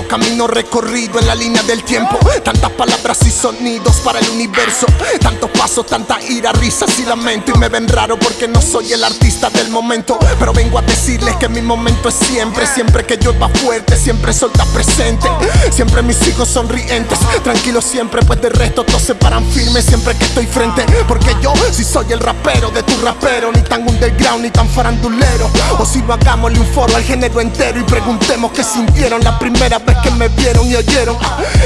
camino recorrido en la línea del tiempo. Tantas palabras y sonidos para el universo. Tantos pasos, tanta ira, risas y lamento. Y me ven raro porque no soy el artista del momento. Pero vengo a decirles que mi momento es siempre. Siempre que llueva fuerte, siempre sol está presente. Siempre mis hijos sonrientes. Tranquilos siempre, pues de resto todos se paran firmes siempre que estoy frente. Porque yo si soy el rapero de tu rapero. Ni tan underground ni tan farandulero. O si no hagámosle un foro al género entero y preguntemos qué sintieron la primera vez que me vieron y oyeron.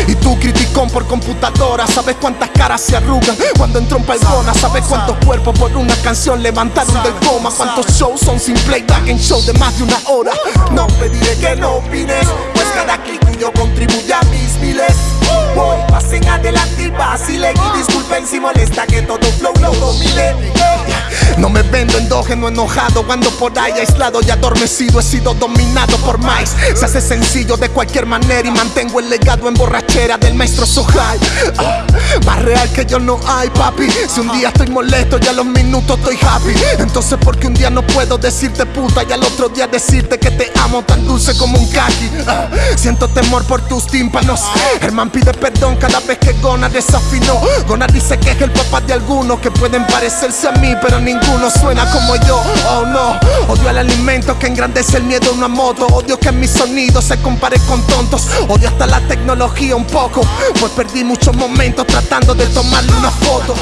Y tú criticón por computadora, sabes cuántas caras se arrugan cuando entro en paigona, sabes cuántos cuerpos por una canción levantaron del coma, cuántos shows son sin playback en show de más de una hora. No pediré que no opines, pues cada clic tuyo contribuye a mis miles. Voy, pasen adelante y vacilen y disculpen si molesta que todo flow lo domine. No me vendo endógeno enojado Cuando por ahí aislado y adormecido He sido dominado por más Se hace sencillo de cualquier manera Y mantengo el legado en borrachera del maestro Sohai ah, Más real que yo no hay papi. Si un día estoy molesto y a los minutos estoy happy. Entonces porque un día no puedo decirte puta Y al otro día decirte que te amo tan dulce como un kaki ah, Siento temor por tus tímpanos. Herman pide perdón cada vez que Gona desafinó Gona dice que es el papá de algunos Que pueden parecerse a mí pero ninguno uno suena como yo, oh no. Odio el alimento que engrandece el miedo a una moto Odio que mi sonido se compare con tontos. Odio hasta la tecnología un poco Pues perdí muchos momentos tratando de tomarle una foto.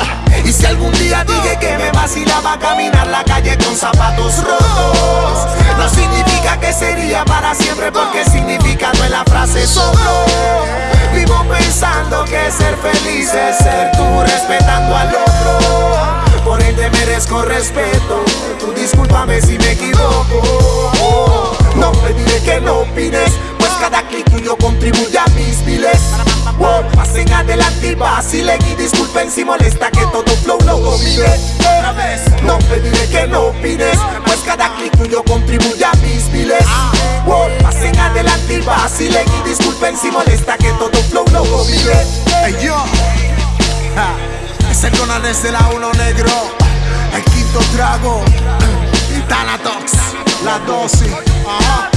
Y si algún día dije que me vacilaba caminar la calle con zapatos rotos No significa que sería para siempre porque significado en la frase solo Vivo pensando que ser feliz respeto. Tú discúlpame si me equivoco. No pediré que no opines, pues cada clic tuyo contribuye a mis miles. pasen adelante y vacilen y disculpen si molesta que todo flow lo domine. No pediré que no opines, pues cada clic tuyo contribuye a mis miles. pasen adelante y vacilen y disculpen si molesta que todo flow lo domine. Hey yo. Ese Conan desde la negro, el trago, y Tanatox, la dosis.